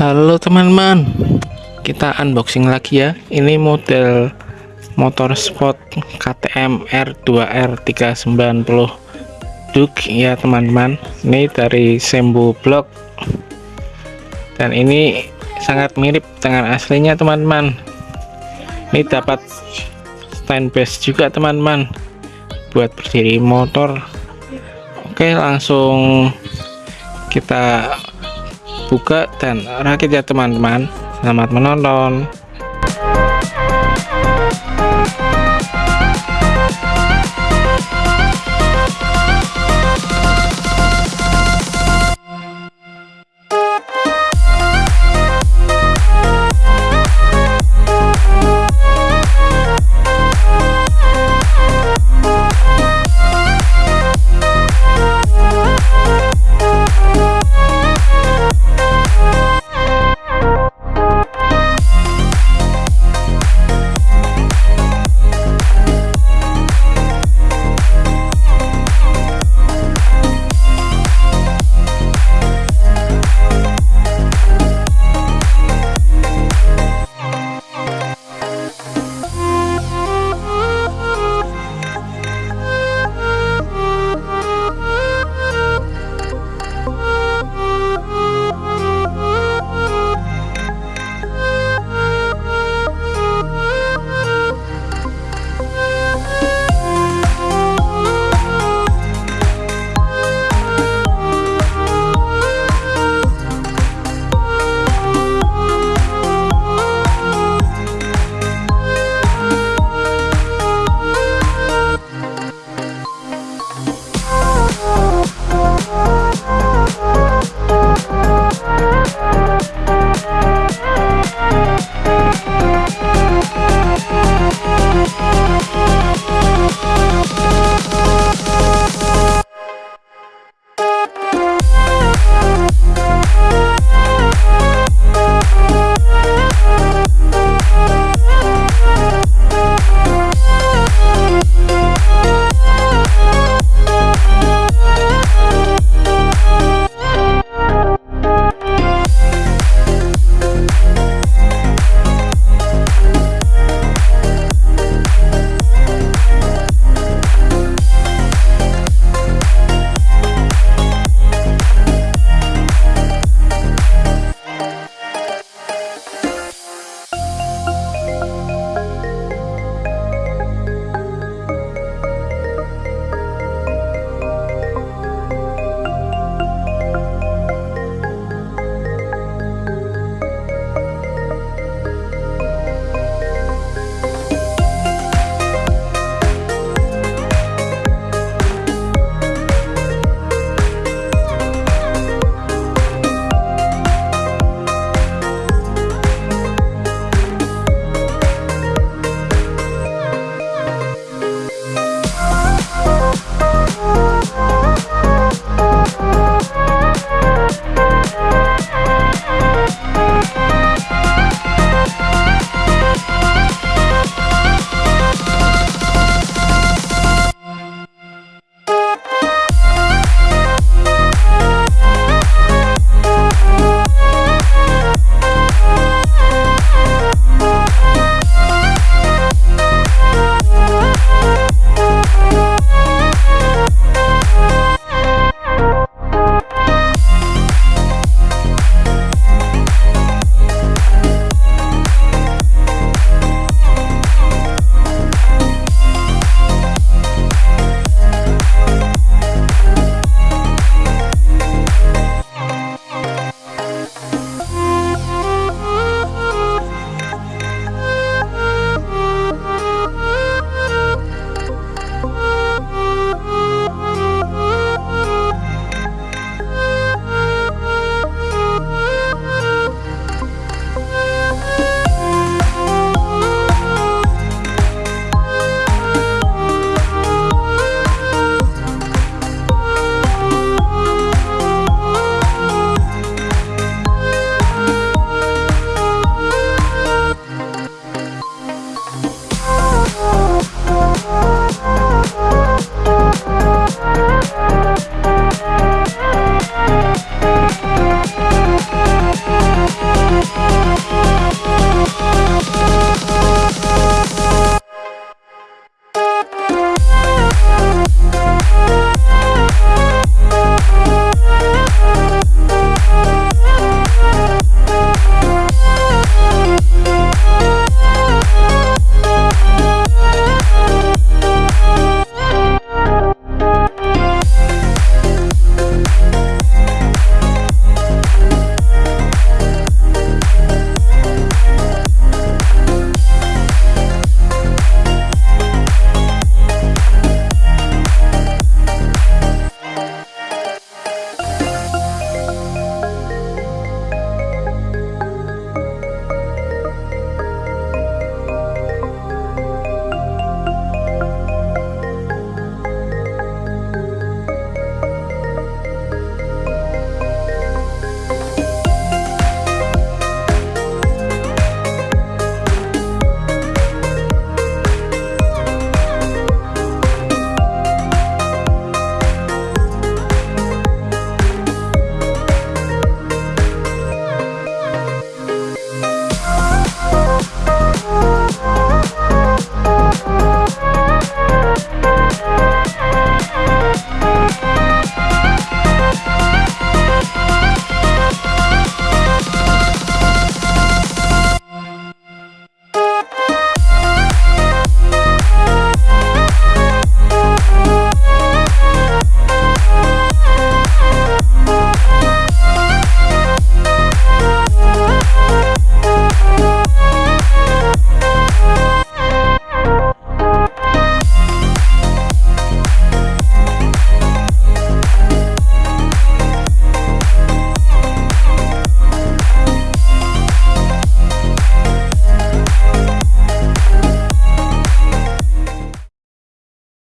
Halo teman-teman kita unboxing lagi ya. Ini model motor sport KTM R2R 390 Duke ya teman-teman. Ini dari Sembu Block. Dan ini sangat mirip dengan aslinya teman-teman. Ini dapat stand base juga teman-teman buat berdiri motor. Oke langsung kita buka dan rakit ya teman-teman. Selamat menonton